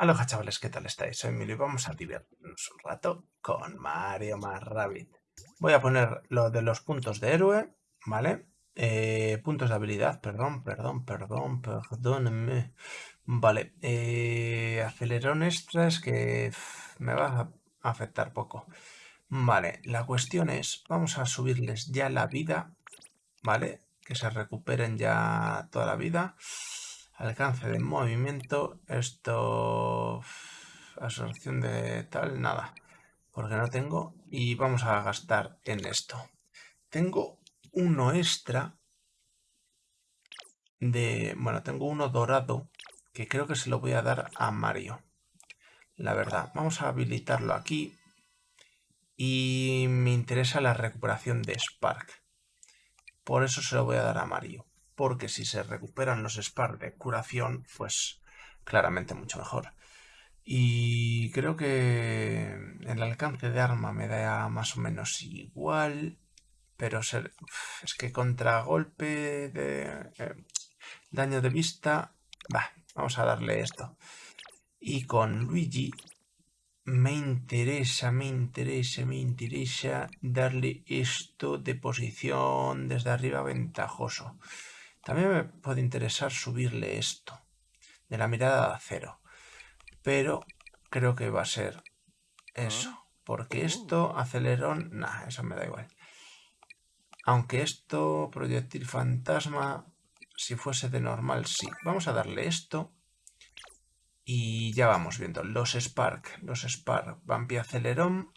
Aloha chavales, ¿qué tal estáis? Soy Emilio y vamos a divertirnos un rato con Mario más Rabbit. Voy a poner lo de los puntos de héroe, ¿vale? Eh, puntos de habilidad, perdón, perdón, perdón, perdónenme. Vale, eh, acelerón extra es que me va a afectar poco. Vale, la cuestión es, vamos a subirles ya la vida, ¿vale? Que se recuperen ya toda la vida. Alcance de movimiento. Esto... Absorción de tal, nada. Porque no tengo. Y vamos a gastar en esto. Tengo uno extra de... Bueno, tengo uno dorado que creo que se lo voy a dar a Mario. La verdad. Vamos a habilitarlo aquí. Y me interesa la recuperación de Spark. Por eso se lo voy a dar a Mario porque si se recuperan los Spark de curación, pues claramente mucho mejor. Y creo que el alcance de arma me da más o menos igual, pero es que contra golpe de eh, daño de vista, va, vamos a darle esto. Y con Luigi me interesa, me interesa, me interesa darle esto de posición desde arriba ventajoso. También me puede interesar subirle esto, de la mirada de acero. Pero creo que va a ser eso. Ah. Porque esto, acelerón, nah, eso me da igual. Aunque esto, proyectil fantasma, si fuese de normal, sí. Vamos a darle esto. Y ya vamos viendo. Los Spark, los Spark, Vampi Acelerón.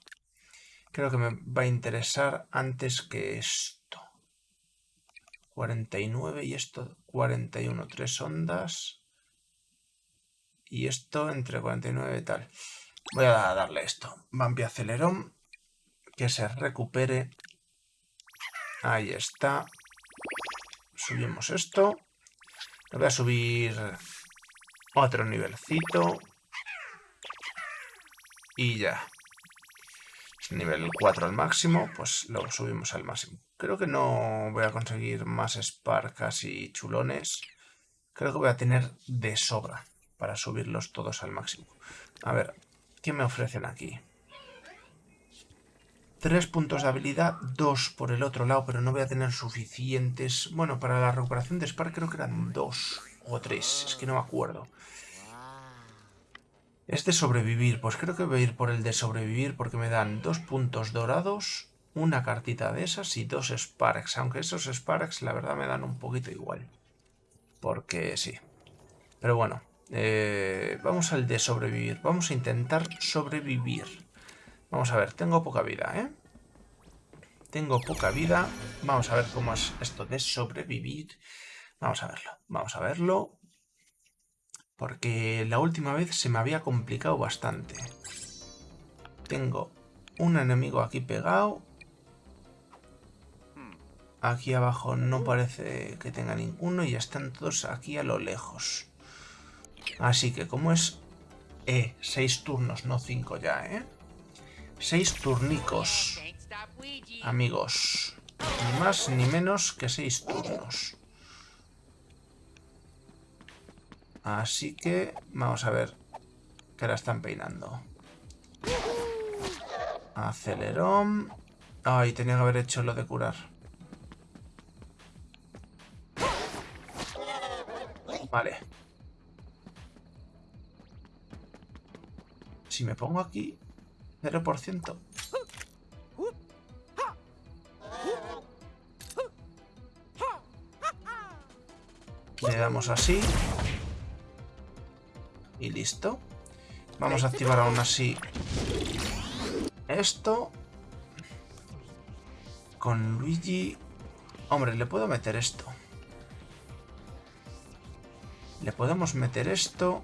Creo que me va a interesar antes que esto. 49 y esto 41, tres ondas. Y esto entre 49 y tal. Voy a darle esto. Vampi acelerón. Que se recupere. Ahí está. Subimos esto. Voy a subir otro nivelcito. Y ya. Nivel 4 al máximo, pues lo subimos al máximo. Creo que no voy a conseguir más Sparkas y chulones. Creo que voy a tener de sobra para subirlos todos al máximo. A ver, ¿qué me ofrecen aquí? Tres puntos de habilidad, dos por el otro lado, pero no voy a tener suficientes. Bueno, para la recuperación de Spark creo que eran dos o tres, es que no me acuerdo. Es de sobrevivir, pues creo que voy a ir por el de sobrevivir porque me dan dos puntos dorados una cartita de esas y dos Sparks. Aunque esos Sparks la verdad me dan un poquito igual. Porque sí. Pero bueno, eh, vamos al de sobrevivir. Vamos a intentar sobrevivir. Vamos a ver, tengo poca vida, ¿eh? Tengo poca vida. Vamos a ver cómo es esto de sobrevivir. Vamos a verlo, vamos a verlo. Porque la última vez se me había complicado bastante. Tengo un enemigo aquí pegado Aquí abajo no parece que tenga ninguno y están todos aquí a lo lejos. Así que como es... Eh, seis turnos, no cinco ya, ¿eh? Seis turnicos. Amigos. Ni más ni menos que seis turnos. Así que vamos a ver que la están peinando. Acelerón. Ay, tenía que haber hecho lo de curar. Vale. Si me pongo aquí, 0%. Le damos así. Y listo. Vamos a activar aún así esto. Con Luigi... Hombre, le puedo meter esto. Le podemos meter esto.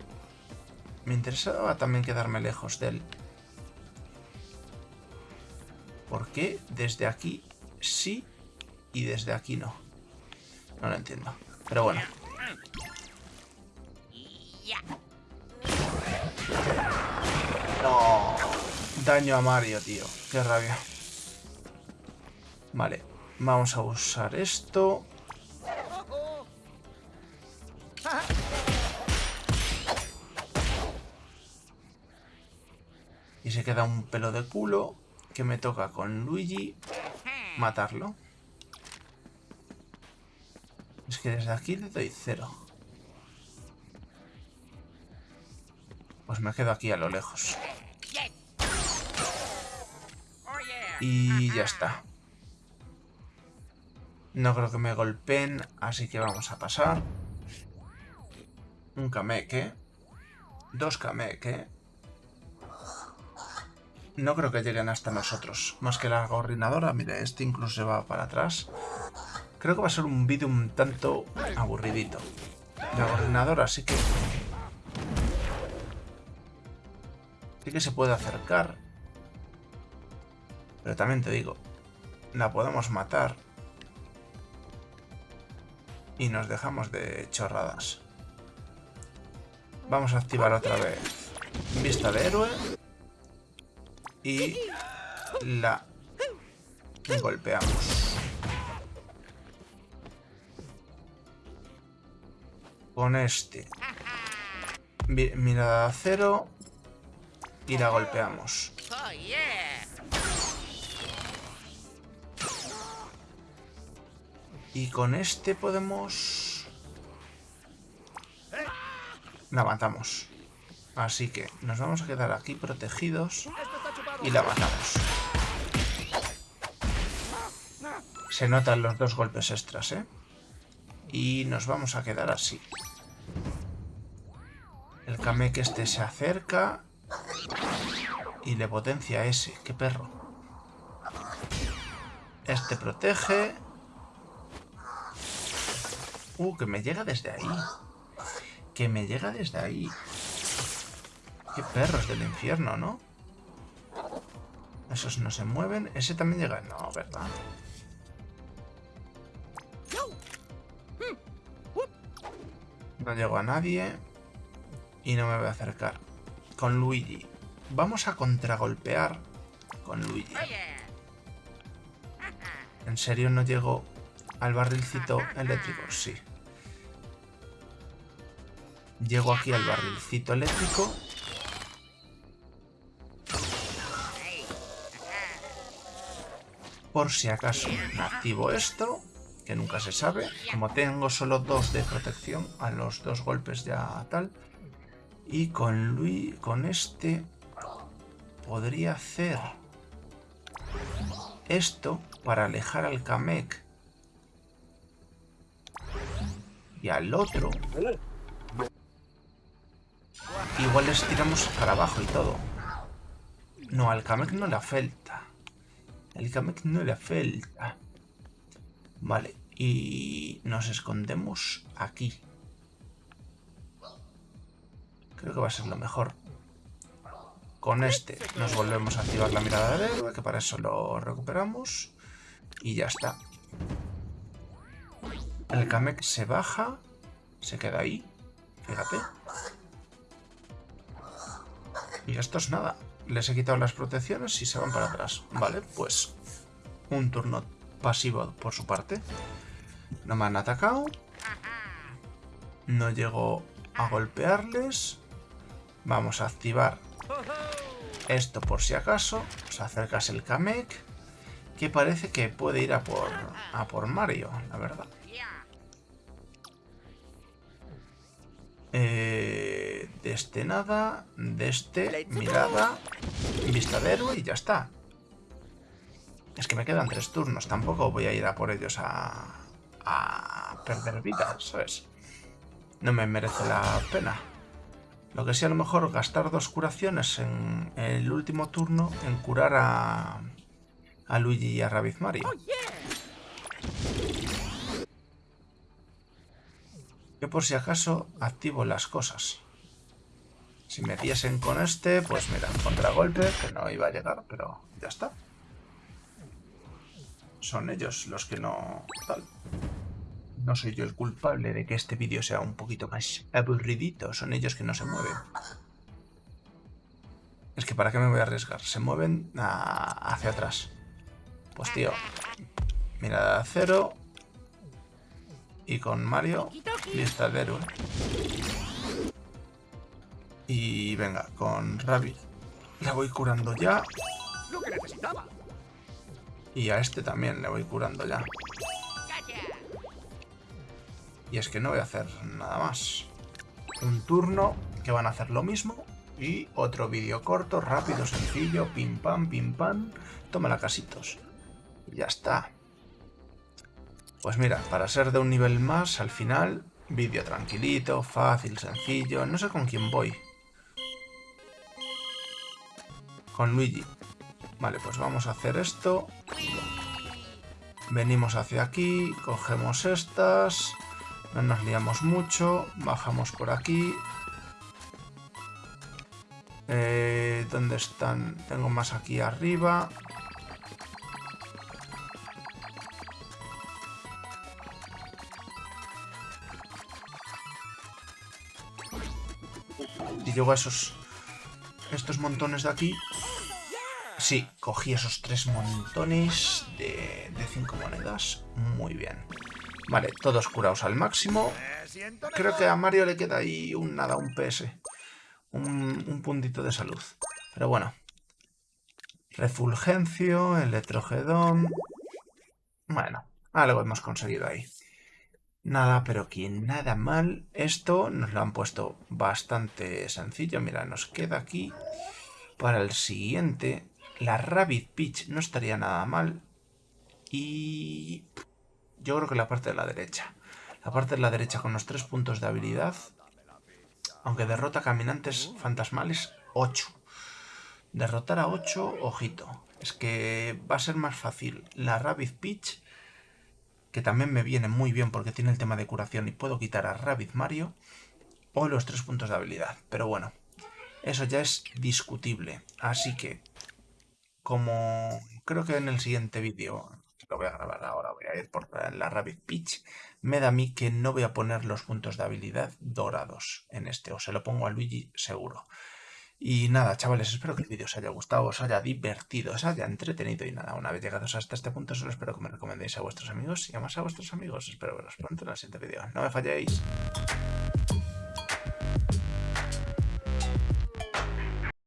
Me interesaba también quedarme lejos de él. ¿Por qué desde aquí sí y desde aquí no? No lo entiendo. Pero bueno. Daño a Mario, tío. Qué rabia. Vale. Vamos a usar esto. Y se queda un pelo de culo que me toca con Luigi matarlo. Es que desde aquí le doy cero. Pues me quedo aquí a lo lejos. Y ya está. No creo que me golpeen, así que vamos a pasar. Un Kameke. Dos Kameke. No creo que lleguen hasta nosotros. Más que la gorrinadora. Mire, este incluso se va para atrás. Creo que va a ser un vídeo un tanto aburridito. La gorrinadora sí que... Sí que se puede acercar. Pero también te digo, la podemos matar. Y nos dejamos de chorradas. Vamos a activar otra vez vista de héroe. Y la golpeamos. Con este. Mirada a cero. Y la golpeamos. Y con este podemos... La. Así que nos vamos a quedar aquí protegidos y la. Se notan los dos golpes extras, ¿eh? Y nos vamos a quedar así. El Kamek este se acerca y le potencia ese. ¡Qué perro! Este protege Uh, que me llega desde ahí. Que me llega desde ahí. Qué perros del infierno, ¿no? Esos no se mueven. Ese también llega... No, ¿verdad? No llego a nadie. Y no me voy a acercar. Con Luigi. Vamos a contragolpear con Luigi. ¿En serio no llego al barrilcito eléctrico? Sí. Llego aquí al barrilcito eléctrico. Por si acaso activo esto, que nunca se sabe. Como tengo solo dos de protección, a los dos golpes ya tal. Y con Luis, con este, podría hacer esto para alejar al Kamek y al otro Igual les tiramos para abajo y todo. No, al Kamek no le afecta. El Kamek no le afecta. Vale, y nos escondemos aquí. Creo que va a ser lo mejor. Con este nos volvemos a activar la mirada del héroe, que para eso lo recuperamos. Y ya está. El Kamek se baja, se queda ahí, fíjate. Y esto es nada. Les he quitado las protecciones y se van para atrás. Vale, pues un turno pasivo por su parte. No me han atacado. No llego a golpearles. Vamos a activar esto por si acaso. Se acercas el Kamek. Que parece que puede ir a por, a por Mario, la verdad. Eh, de este nada, de este mirada, vista de héroe y ya está. Es que me quedan tres turnos, tampoco voy a ir a por ellos a, a perder vidas, ¿sabes? No me merece la pena. Lo que sí a lo mejor gastar dos curaciones en el último turno en curar a, a Luigi y a Rabbit Mario. Yo por si acaso activo las cosas. Si me diesen con este, pues mira, contragolpe, que no iba a llegar, pero ya está. Son ellos los que no... Tal. No soy yo el culpable de que este vídeo sea un poquito más aburridito. Son ellos que no se mueven. Es que ¿para qué me voy a arriesgar? Se mueven hacia atrás. Pues tío, mirada a cero, y con Mario, lista de héroe. Y venga, con Rabbit Le voy curando ya. Lo que necesitaba. Y a este también le voy curando ya. Y es que no voy a hacer nada más. Un turno que van a hacer lo mismo. Y otro vídeo corto, rápido, sencillo, pim pam, pim pam. Toma casitos. Y ya está. Pues mira, para ser de un nivel más, al final, vídeo tranquilito, fácil, sencillo. No sé con quién voy. Con Luigi. Vale, pues vamos a hacer esto. Venimos hacia aquí, cogemos estas. No nos liamos mucho. Bajamos por aquí. Eh, ¿Dónde están? Tengo más aquí arriba. Y llego a esos... Estos montones de aquí. Sí, cogí esos tres montones de, cinco monedas. Muy bien. Vale, todos curados al máximo. Creo que a Mario le queda ahí un nada, un PS. Un, puntito de salud. Pero bueno. Refulgencio, electrogedón... Bueno, algo hemos conseguido ahí. Nada, pero que nada mal. Esto nos lo han puesto bastante sencillo. Mira, nos queda aquí para el siguiente. La Rabbit Peach no estaría nada mal. Y yo creo que la parte de la derecha. La parte de la derecha con los tres puntos de habilidad. Aunque derrota caminantes fantasmales, 8. Derrotar a 8, ojito. Es que va a ser más fácil la Rabbit Peach, que también me viene muy bien porque tiene el tema de curación y puedo quitar a Rabbit Mario, o los tres puntos de habilidad. Pero bueno, eso ya es discutible. Así que, como creo que en el siguiente vídeo lo voy a grabar ahora, voy a ir por la Rabbit Peach, me da a mí que no voy a poner los puntos de habilidad dorados en este, o se lo pongo a Luigi seguro. Y nada, chavales, espero que el vídeo os haya gustado, os haya divertido, os haya entretenido y nada, una vez llegados hasta este punto solo espero que me recomendéis a vuestros amigos y además a vuestros amigos. Espero veros pronto en el siguiente vídeo. No me falléis.